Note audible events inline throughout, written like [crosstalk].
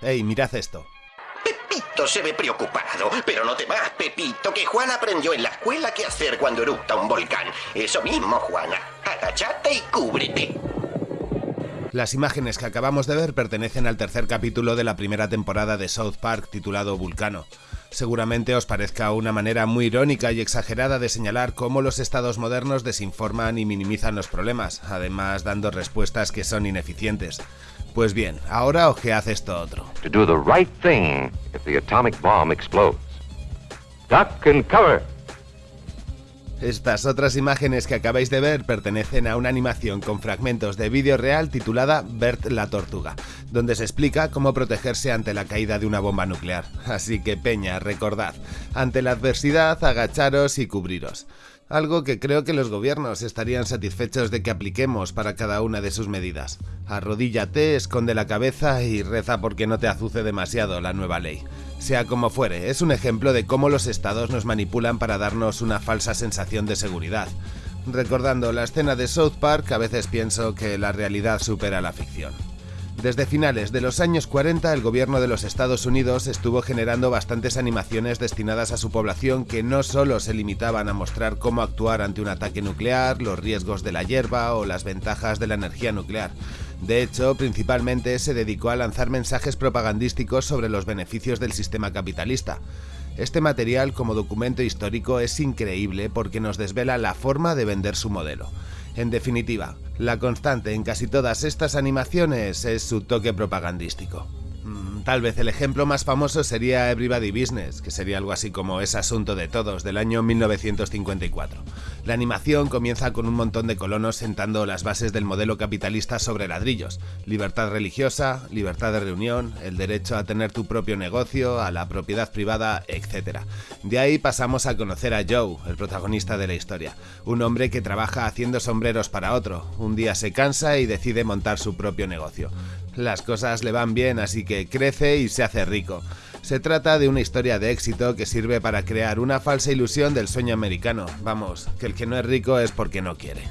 ¡Ey, mirad esto! Pepito se ve preocupado, pero no te vas, Pepito, que Juan aprendió en la escuela qué hacer cuando eructa un volcán. Eso mismo, Juana. Agachate y cúbrete. Las imágenes que acabamos de ver pertenecen al tercer capítulo de la primera temporada de South Park titulado Vulcano. Seguramente os parezca una manera muy irónica y exagerada de señalar cómo los estados modernos desinforman y minimizan los problemas, además dando respuestas que son ineficientes. Pues bien, ahora ojead esto otro. to do the right thing if the atomic bomb explodes. Duck and cover. Estas otras imágenes que acabáis de ver pertenecen a una animación con fragmentos de vídeo real titulada Bert la Tortuga, donde se explica cómo protegerse ante la caída de una bomba nuclear. Así que Peña, recordad, ante la adversidad agacharos y cubriros. Algo que creo que los gobiernos estarían satisfechos de que apliquemos para cada una de sus medidas. Arrodíllate, esconde la cabeza y reza porque no te azuce demasiado la nueva ley. Sea como fuere, es un ejemplo de cómo los estados nos manipulan para darnos una falsa sensación de seguridad. Recordando la escena de South Park, a veces pienso que la realidad supera la ficción. Desde finales de los años 40 el gobierno de los Estados Unidos estuvo generando bastantes animaciones destinadas a su población que no solo se limitaban a mostrar cómo actuar ante un ataque nuclear, los riesgos de la hierba o las ventajas de la energía nuclear. De hecho, principalmente se dedicó a lanzar mensajes propagandísticos sobre los beneficios del sistema capitalista. Este material como documento histórico es increíble porque nos desvela la forma de vender su modelo. En definitiva, la constante en casi todas estas animaciones es su toque propagandístico. Mm, Tal vez el ejemplo más famoso sería Everybody Business, que sería algo así como Es Asunto de Todos, del año 1954. La animación comienza con un montón de colonos sentando las bases del modelo capitalista sobre ladrillos. Libertad religiosa, libertad de reunión, el derecho a tener tu propio negocio, a la propiedad privada, etc. De ahí pasamos a conocer a Joe, el protagonista de la historia. Un hombre que trabaja haciendo sombreros para otro. Un día se cansa y decide montar su propio negocio. Las cosas le van bien, así que crece y se hace rico. Se trata de una historia de éxito que sirve para crear una falsa ilusión del sueño americano. Vamos, que el que no es rico es porque no quiere.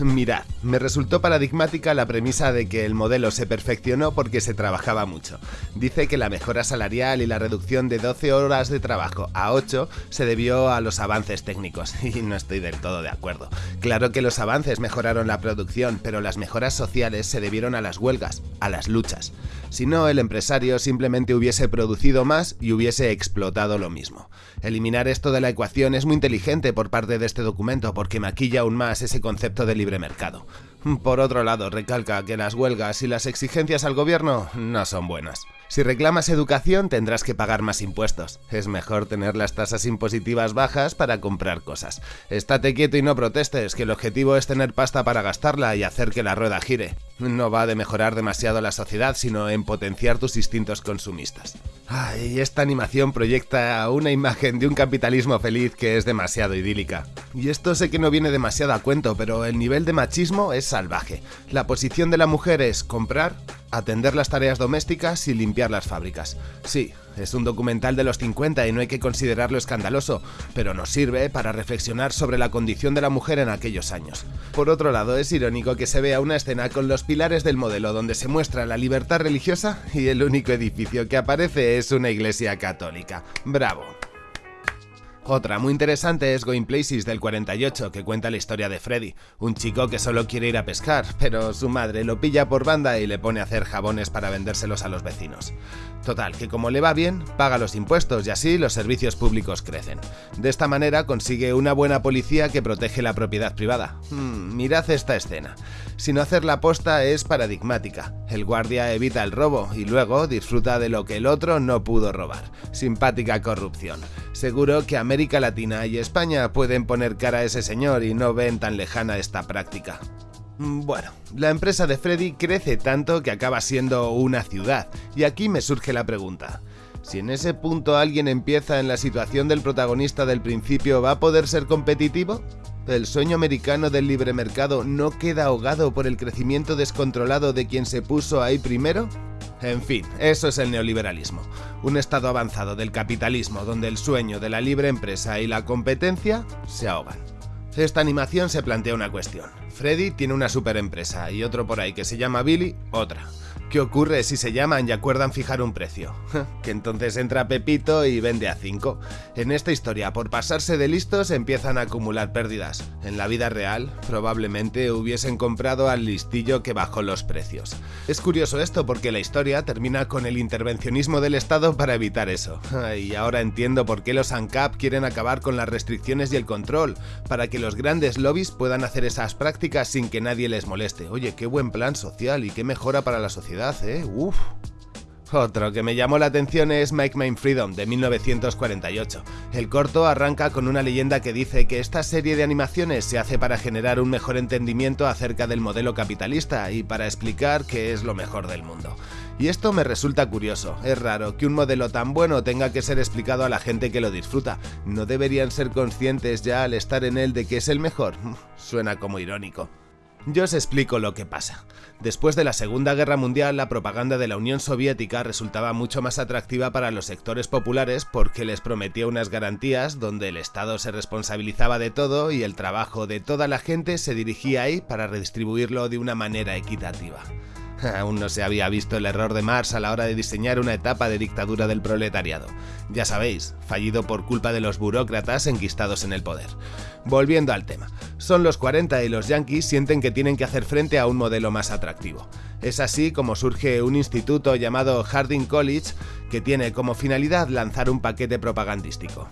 Mirad, me resultó paradigmática la premisa de que el modelo se perfeccionó porque se trabajaba mucho. Dice que la mejora salarial y la reducción de 12 horas de trabajo a 8 se debió a los avances técnicos, [laughs] y no estoy del todo de acuerdo. Claro que los avances mejoraron la producción, pero las mejoras sociales se debieron a las huelgas, a las luchas. Si no, el empresario simplemente hubiese producido más y hubiese explotado lo mismo. Eliminar esto de la ecuación es muy inteligente por parte de este documento porque maquilla aún más ese concepto de libre mercado. Por otro lado, recalca que las huelgas y las exigencias al gobierno no son buenas. Si reclamas educación tendrás que pagar más impuestos. Es mejor tener las tasas impositivas bajas para comprar cosas. Estate quieto y no protestes, que el objetivo es tener pasta para gastarla y hacer que la rueda gire. No va de mejorar demasiado la sociedad, sino en potenciar tus instintos consumistas. Ay, esta animación proyecta una imagen de un capitalismo feliz que es demasiado idílica. Y esto sé que no viene demasiado a cuento, pero el nivel de machismo es salvaje. La posición de la mujer es comprar, atender las tareas domésticas y limpiar las fábricas. Sí, es un documental de los 50 y no hay que considerarlo escandaloso, pero nos sirve para reflexionar sobre la condición de la mujer en aquellos años. Por otro lado, es irónico que se vea una escena con los pilares del modelo donde se muestra la libertad religiosa y el único edificio que aparece es una iglesia católica. ¡Bravo! Otra muy interesante es Going Places del 48, que cuenta la historia de Freddy, un chico que solo quiere ir a pescar, pero su madre lo pilla por banda y le pone a hacer jabones para vendérselos a los vecinos. Total, que como le va bien, paga los impuestos y así los servicios públicos crecen. De esta manera consigue una buena policía que protege la propiedad privada. Hmm, mirad esta escena. Si no hacer la posta es paradigmática. El guardia evita el robo y luego disfruta de lo que el otro no pudo robar. Simpática corrupción. Seguro que América Latina y España pueden poner cara a ese señor y no ven tan lejana esta práctica. Bueno, la empresa de Freddy crece tanto que acaba siendo una ciudad, y aquí me surge la pregunta. Si en ese punto alguien empieza en la situación del protagonista del principio, ¿va a poder ser competitivo? ¿El sueño americano del libre mercado no queda ahogado por el crecimiento descontrolado de quien se puso ahí primero? En fin, eso es el neoliberalismo, un estado avanzado del capitalismo donde el sueño de la libre empresa y la competencia se ahogan. Esta animación se plantea una cuestión. Freddy tiene una super empresa y otro por ahí que se llama Billy, otra. ¿Qué ocurre si se llaman y acuerdan fijar un precio? que entonces entra Pepito y vende a 5. En esta historia, por pasarse de listos, empiezan a acumular pérdidas. En la vida real, probablemente hubiesen comprado al listillo que bajó los precios. Es curioso esto porque la historia termina con el intervencionismo del Estado para evitar eso. Y ahora entiendo por qué los ANCAP quieren acabar con las restricciones y el control, para que los grandes lobbies puedan hacer esas prácticas sin que nadie les moleste. Oye, qué buen plan social y qué mejora para la sociedad, ¿eh? Otro que me llamó la atención es Make My Freedom de 1948. El corto arranca con una leyenda que dice que esta serie de animaciones se hace para generar un mejor entendimiento acerca del modelo capitalista y para explicar qué es lo mejor del mundo. Y esto me resulta curioso, es raro que un modelo tan bueno tenga que ser explicado a la gente que lo disfruta. ¿No deberían ser conscientes ya al estar en él de que es el mejor? [laughs] Suena como irónico. Yo os explico lo que pasa. Después de la Segunda Guerra Mundial, la propaganda de la Unión Soviética resultaba mucho más atractiva para los sectores populares porque les prometía unas garantías donde el Estado se responsabilizaba de todo y el trabajo de toda la gente se dirigía ahí para redistribuirlo de una manera equitativa. [laughs] Aún no se había visto el error de Marx a la hora de diseñar una etapa de dictadura del proletariado. Ya sabéis, fallido por culpa de los burócratas enquistados en el poder. Volviendo al tema, son los 40 y los yankees sienten que tienen que hacer frente a un modelo más atractivo. Es así como surge un instituto llamado Harding College que tiene como finalidad lanzar un paquete propagandístico.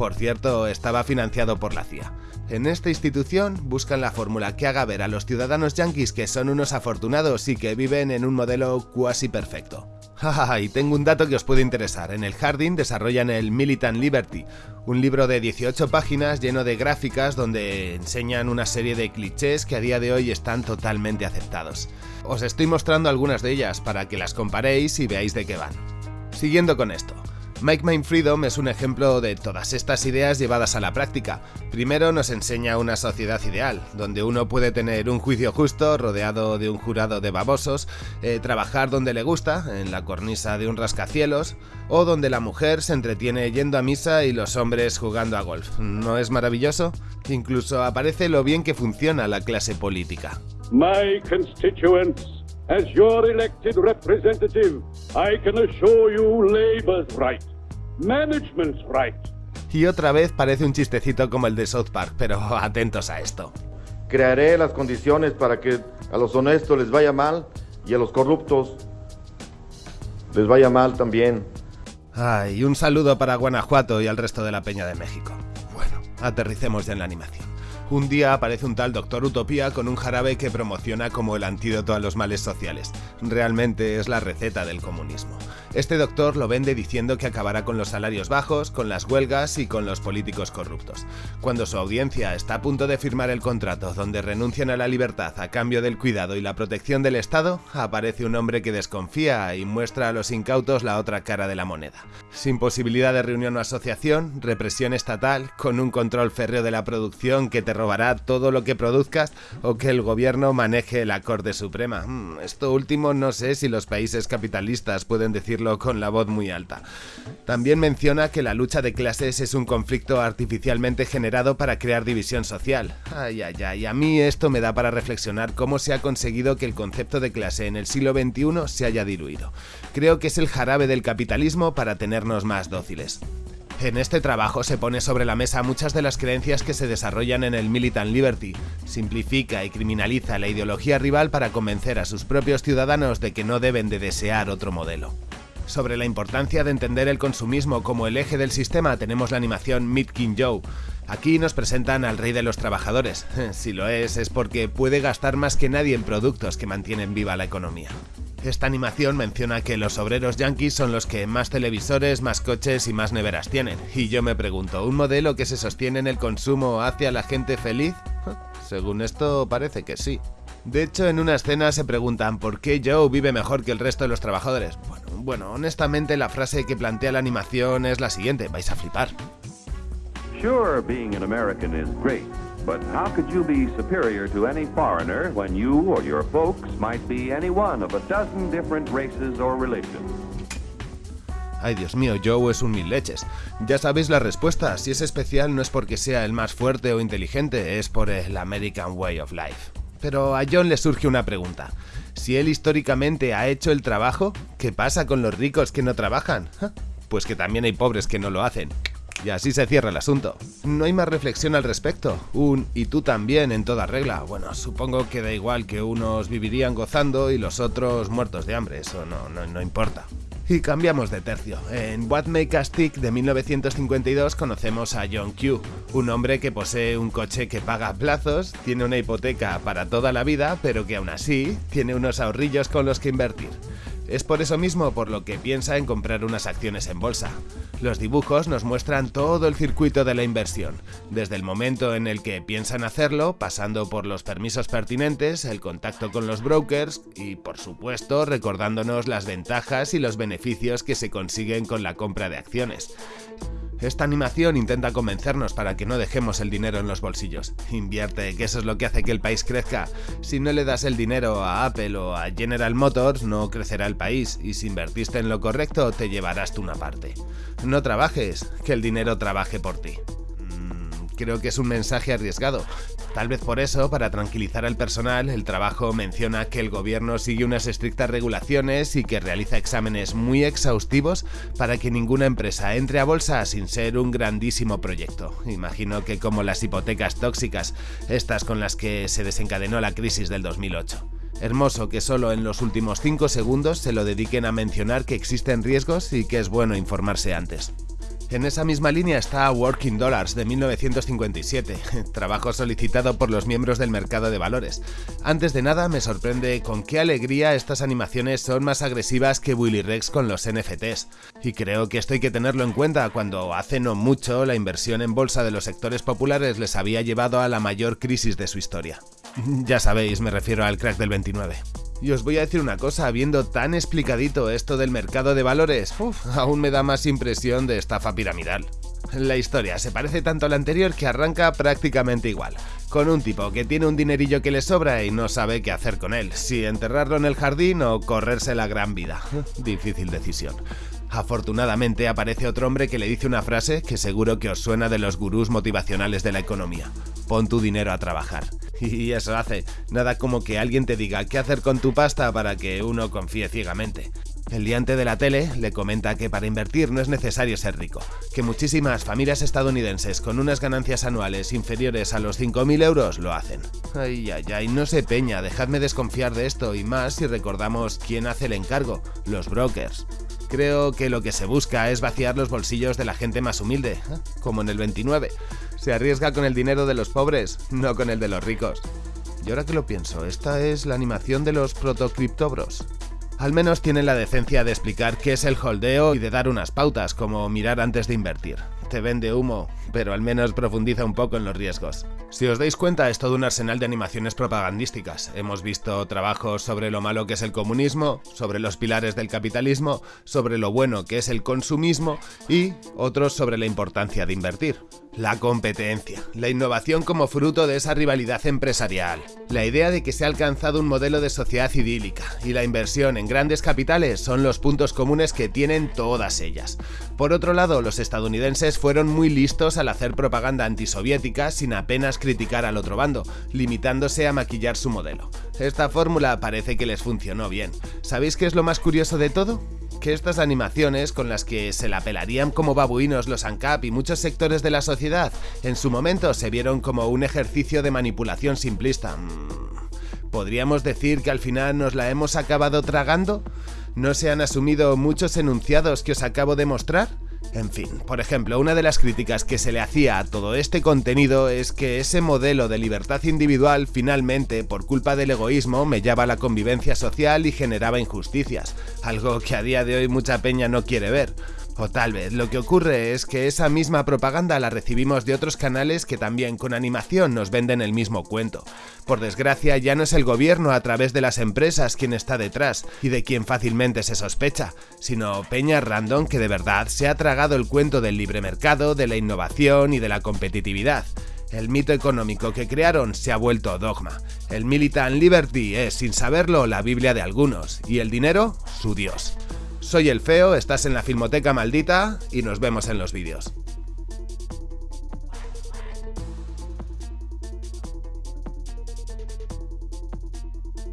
Por cierto, estaba financiado por la CIA. En esta institución buscan la fórmula que haga ver a los ciudadanos yanquis que son unos afortunados y que viven en un modelo cuasi perfecto. [laughs] y tengo un dato que os puede interesar. En el Harding desarrollan el Militant Liberty, un libro de 18 páginas lleno de gráficas donde enseñan una serie de clichés que a día de hoy están totalmente aceptados. Os estoy mostrando algunas de ellas para que las comparéis y veáis de qué van. Siguiendo con esto. Make Mind Freedom es un ejemplo de todas estas ideas llevadas a la práctica. Primero nos enseña una sociedad ideal, donde uno puede tener un juicio justo rodeado de un jurado de babosos, eh, trabajar donde le gusta, en la cornisa de un rascacielos, o donde la mujer se entretiene yendo a misa y los hombres jugando a golf. ¿No es maravilloso? Incluso aparece lo bien que funciona la clase política. As your elected representative, I can assure you Labour's right, management's right. Y otra vez parece un chistecito como el de South Park, pero [laughs] atentos a esto. Crearé las condiciones para que a los honestos les vaya mal y a los corruptos les vaya mal también. Ay, un saludo para Guanajuato y al resto de la Peña de México. Bueno, aterricemos ya en la animación. Un día aparece un tal Doctor Utopía con un jarabe que promociona como el antídoto a los males sociales. Realmente es la receta del comunismo. Este doctor lo vende diciendo que acabará con los salarios bajos, con las huelgas y con los políticos corruptos. Cuando su audiencia está a punto de firmar el contrato donde renuncian a la libertad a cambio del cuidado y la protección del Estado, aparece un hombre que desconfía y muestra a los incautos la otra cara de la moneda. Sin posibilidad de reunión o asociación, represión estatal, con un control férreo de la producción que te robará todo lo que produzcas o que el gobierno maneje la Corte Suprema. Hmm, esto último no sé si los países capitalistas pueden con la voz muy alta. También menciona que la lucha de clases es un conflicto artificialmente generado para crear división social. Ay, ay, ay, a mí esto me da para reflexionar cómo se ha conseguido que el concepto de clase en el siglo XXI se haya diluido. Creo que es el jarabe del capitalismo para tenernos más dóciles. En este trabajo se pone sobre la mesa muchas de las creencias que se desarrollan en el Militant Liberty, simplifica y criminaliza la ideología rival para convencer a sus propios ciudadanos de que no deben de desear otro modelo. Sobre la importancia de entender el consumismo como el eje del sistema tenemos la animación Meet King Joe. Aquí nos presentan al rey de los trabajadores. [laughs] Si lo es, es porque puede gastar más que nadie en productos que mantienen viva la economía. Esta animación menciona que los obreros yankees son los que más televisores, más coches y más neveras tienen. Y yo me pregunto, ¿un modelo que se sostiene en el consumo hace a la gente feliz? [laughs] Según esto parece que sí. De hecho, en una escena se preguntan por qué Joe vive mejor que el resto de los trabajadores. Bueno, honestamente la frase que plantea la animación es la siguiente, vais a flipar. Sure, being an American is great. But how could you be superior to any foreigner when you or your folks might be any one of a dozen different races or religions? Ay, Dios mío, Joe es un mil leches. Ya sabéis la respuesta, si es especial no es porque sea el más fuerte o inteligente, es por el American Way of Life. Pero a John le surge una pregunta. Si él históricamente ha hecho el trabajo, ¿qué pasa con los ricos que no trabajan? Pues que también hay pobres que no lo hacen. Y así se cierra el asunto. No hay más reflexión al respecto. Un y tú también en toda regla. Bueno, supongo que da igual que unos vivirían gozando y los otros muertos de hambre. Eso no, no, no importa. Y cambiamos de tercio. En What Make Us Tick de 1952 conocemos a John Q, un hombre que posee un coche que paga plazos, tiene una hipoteca para toda la vida, pero que aún así tiene unos ahorrillos con los que invertir. Es por eso mismo por lo que piensa en comprar unas acciones en bolsa. Los dibujos nos muestran todo el circuito de la inversión, desde el momento en el que piensan hacerlo, pasando por los permisos pertinentes, el contacto con los brokers y, por supuesto, recordándonos las ventajas y los beneficios que se consiguen con la compra de acciones. Esta animación intenta convencernos para que no dejemos el dinero en los bolsillos. Invierte, que eso es lo que hace que el país crezca. Si no le das el dinero a Apple o a General Motors, no crecerá el país, y si invertiste en lo correcto, te llevarás tú una parte. No trabajes, que el dinero trabaje por ti creo que es un mensaje arriesgado. Tal vez por eso, para tranquilizar al personal, el trabajo menciona que el gobierno sigue unas estrictas regulaciones y que realiza exámenes muy exhaustivos para que ninguna empresa entre a bolsa sin ser un grandísimo proyecto. Imagino que como las hipotecas tóxicas, estas con las que se desencadenó la crisis del 2008. Hermoso que solo en los últimos 5 segundos se lo dediquen a mencionar que existen riesgos y que es bueno informarse antes. En esa misma línea está Working Dollars de 1957, [laughs] trabajo solicitado por los miembros del mercado de valores. Antes de nada, me sorprende con qué alegría estas animaciones son más agresivas que Willy Rex con los NFTs. Y creo que esto hay que tenerlo en cuenta cuando hace no mucho la inversión en bolsa de los sectores populares les había llevado a la mayor crisis de su historia. [laughs] Ya sabéis, me refiero al crack del 29. Y os voy a decir una cosa, viendo tan explicadito esto del mercado de valores, aún me da más impresión de estafa piramidal. La historia se parece tanto a la anterior que arranca prácticamente igual, con un tipo que tiene un dinerillo que le sobra y no sabe qué hacer con él, si enterrarlo en el jardín o correrse la gran vida. [laughs] Difícil decisión. Afortunadamente aparece otro hombre que le dice una frase que seguro que os suena de los gurús motivacionales de la economía. Pon tu dinero a trabajar. [laughs] Y eso hace, nada como que alguien te diga qué hacer con tu pasta para que uno confíe ciegamente. El diante de la tele le comenta que para invertir no es necesario ser rico, que muchísimas familias estadounidenses con unas ganancias anuales inferiores a los 5.000 euros lo hacen. Ay, ay, ay, no se peña, dejadme desconfiar de esto y más si recordamos quién hace el encargo, los brokers. Creo que lo que se busca es vaciar los bolsillos de la gente más humilde, ¿eh? como en el 29. Se arriesga con el dinero de los pobres, no con el de los ricos. Y ahora que lo pienso, esta es la animación de los protocriptobros. Al menos tienen la decencia de explicar qué es el holdeo y de dar unas pautas, como mirar antes de invertir. Te vende humo, pero al menos profundiza un poco en los riesgos. Si os dais cuenta, es todo un arsenal de animaciones propagandísticas. Hemos visto trabajos sobre lo malo que es el comunismo, sobre los pilares del capitalismo, sobre lo bueno que es el consumismo y otros sobre la importancia de invertir. La competencia, la innovación como fruto de esa rivalidad empresarial, la idea de que se ha alcanzado un modelo de sociedad idílica y la inversión en grandes capitales son los puntos comunes que tienen todas ellas. Por otro lado, los estadounidenses fueron muy listos al hacer propaganda antisoviética sin apenas criticar al otro bando, limitándose a maquillar su modelo. Esta fórmula parece que les funcionó bien. ¿Sabéis qué es lo más curioso de todo? Que estas animaciones con las que se la pelarían como babuinos los ANCAP y muchos sectores de la sociedad, en su momento se vieron como un ejercicio de manipulación simplista. Mm, ¿Podríamos decir que al final nos la hemos acabado tragando? ¿No se han asumido muchos enunciados que os acabo de mostrar? En fin, por ejemplo, una de las críticas que se le hacía a todo este contenido es que ese modelo de libertad individual finalmente, por culpa del egoísmo, mellaba la convivencia social y generaba injusticias, algo que a día de hoy mucha peña no quiere ver. O tal vez lo que ocurre es que esa misma propaganda la recibimos de otros canales que también con animación nos venden el mismo cuento. Por desgracia ya no es el gobierno a través de las empresas quien está detrás y de quien fácilmente se sospecha, sino Peña Random que de verdad se ha tragado el cuento del libre mercado, de la innovación y de la competitividad. El mito económico que crearon se ha vuelto dogma. El Militant Liberty es, sin saberlo, la Biblia de algunos, y el dinero, su Dios. Soy el Feo, estás en la Filmoteca Maldita y nos vemos en los vídeos.